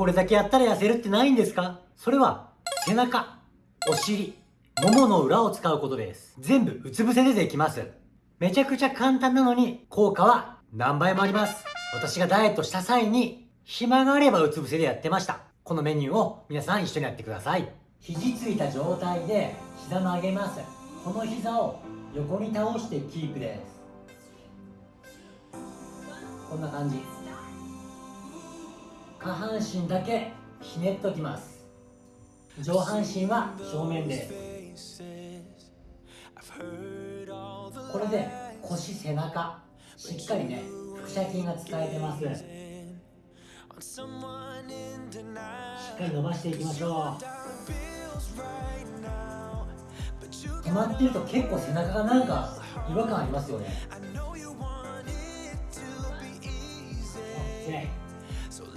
これだけやったら痩せるってないんですか？それは背中、お尻、ももの裏を使うことです。全部うつ伏せでできます。めちゃくちゃ簡単なのに効果は何倍もあります。私がダイエットした際に暇があればうつ伏せでやってました。このメニューを皆さん一緒にやってください。肘ついた状態で膝曲げます。この膝を横に倒してキープですこんな感じ下半身だけひねっときます。上半身は正面で。すこれで腰背中しっかりね腹斜筋が使えてます。しっかり伸ばしていきましょう。止まってると結構背中がなんか違和感ありますよね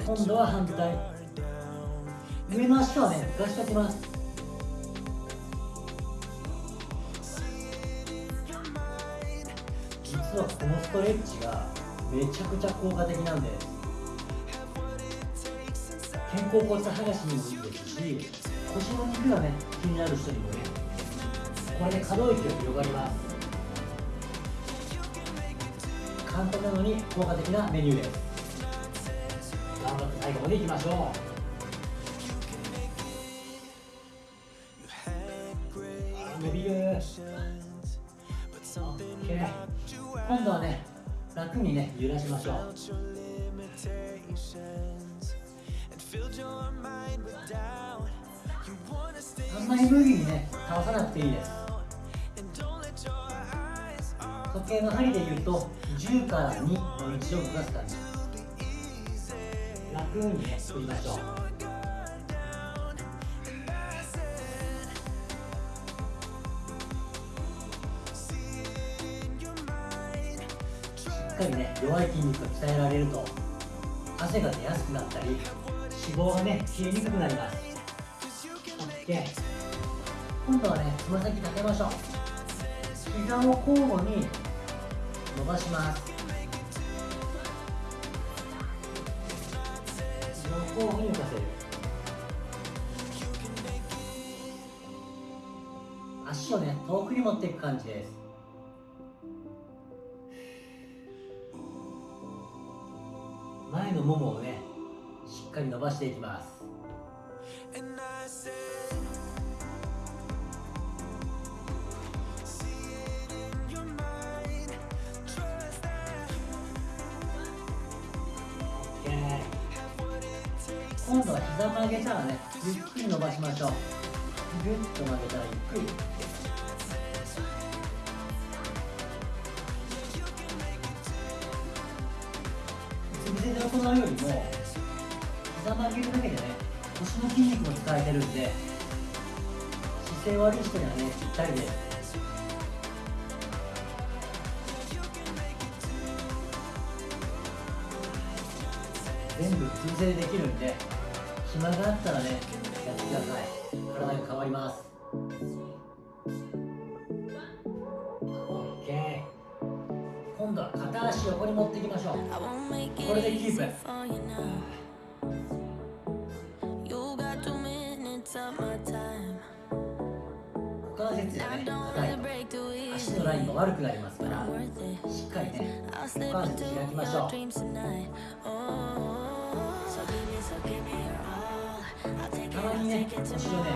今度は反対。上の足はね。浮かしておきます。実はこのストレッチがめちゃくちゃ効果的なんです肩甲骨剥がしにもいいですし腰の肉がね気になる人にもねこれで可動域が広がります。簡単なのに効果的なメニューです。最後までいきましょう。伸びる。OK 今度はね楽にね揺らしましょう。あんまり無理にね倒さなくていいです。時計の針で言うと10から2の位置を動かす感じ。楽にね振りましょうしっかりね弱い筋肉が鍛えられると汗が出やすくなったり脂肪がね消えにくくなります。OK 今度はねつま先立てましょう。膝を交互に伸ばします。横をに浮かせる。足をね遠くに持っていく感じです。前のももをねしっかり伸ばしていきます。今度は膝曲げたらねゆっくり伸ばしましょう。ぐっと曲げたらゆっくり。うつ伏せで行うよりも膝曲げるだけでね腰の筋肉も使えてるんで姿勢悪い人にはねぴったりで。す全部うつ伏せできるんで暇があったらねやってください。体が変わります。OK 今度は片足横に持っていきましょう。これでキープ。股関節がね硬いと足のラインが悪くなりますからしっかりね股関節開きましょう。まにね後ろね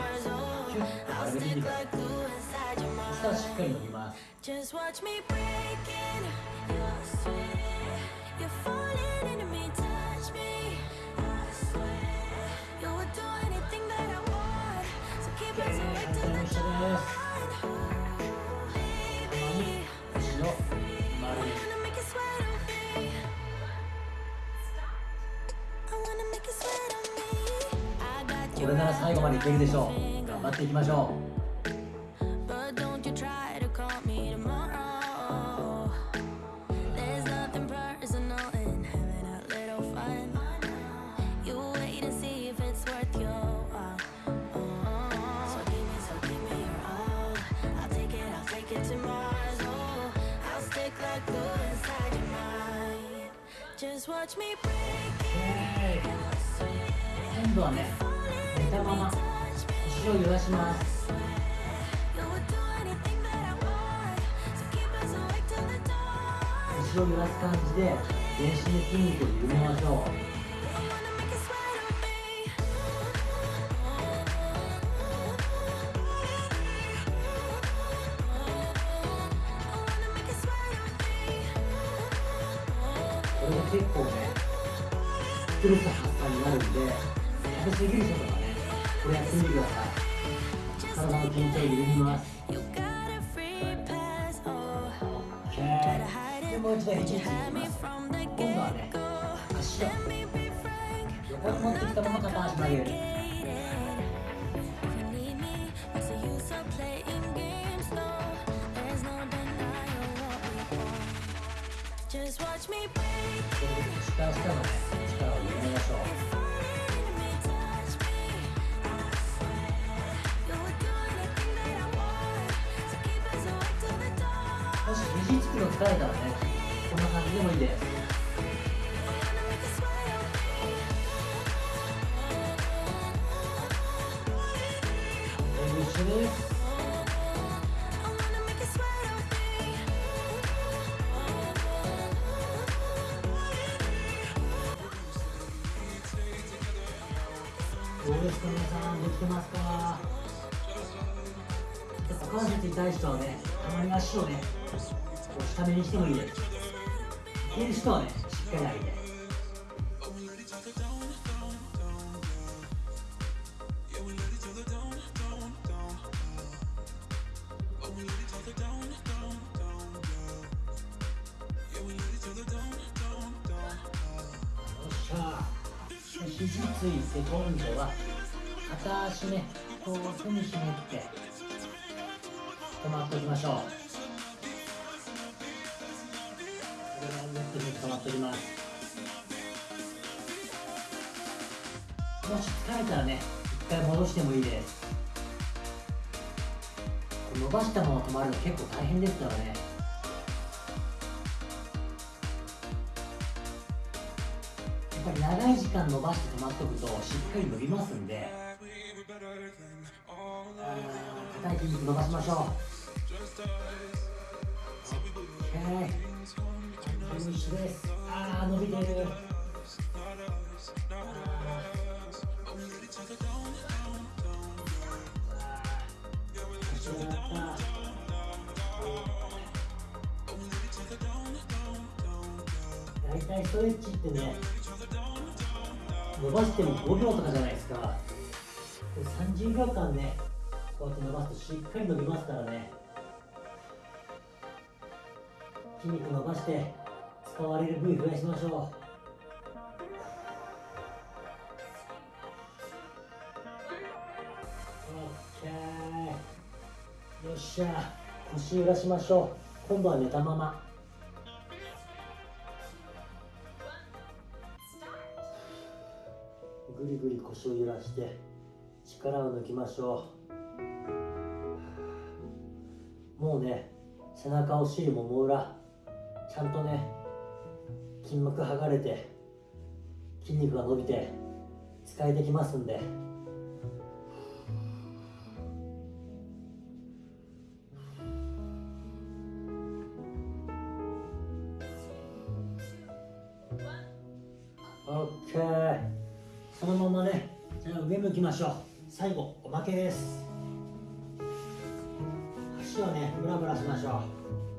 キュッと丸めてみてくださいそしたらしっかり伸びますこれなら最後までいけるでしょう。頑張っていきましょう。今度はね寝たまま腰を揺らします腰を揺らす感じで全身の筋肉を緩めましょうこれ結構ねストレス発散になるんで食べ過ぎる人とかねこれやってみてください体の緊張を緩みます。OK でもう一度肘ついてみます。今度はね足を。横に持ってきたまま片足曲げる。Just watch me これで腰から下のね力を緩めましょう肘つくの疲れたらねこんな感じでもいいです一緒ですどうですか皆さんできてますか股関節痛い人はねたまに。足をねこう下目にしてもいいですいける人はねしっかり上げてよっしゃ肘ついて今度は片足ねこう手にひねって止まっておきましょう。とずっと止まっておりますもし疲れたらね一回戻してもいいです。伸ばしたまま止まるの結構大変ですからね。やっぱり長い時間伸ばして止まっておくとしっかり伸びますんで。あー硬い筋肉伸ばしましょう。OK フィニッシュですあー伸びてる。大体ストレッチってね伸ばしても5秒とかじゃないですか30秒間ねこうやって伸ばすとしっかり伸びますからね筋肉伸ばして使われる部位増やしましょう。OK よっしゃ腰揺らしましょう。今度は寝たまま。ぐりぐり腰を揺らして力を抜きましょう。もうね背中お尻もも裏ちゃんとね筋膜剥がれて筋肉が伸びて使えてきますんで。オッケー。そのままねじゃあ上向きましょう。最後おまけです。足をねブラブラしましょう。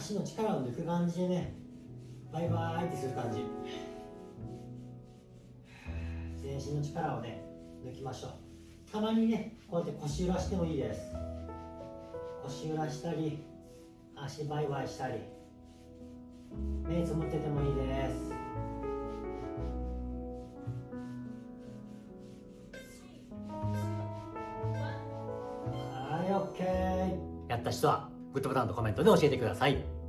足の力を抜く感じでねバイバイってする感じ。全身の力をね抜きましょう。たまにねこうやって腰揺らしてもいいです。腰揺らしたり足バイバイしたり。目つむっててもいいです。はい。OK やった人はグッドボタンとコメントで教えてください。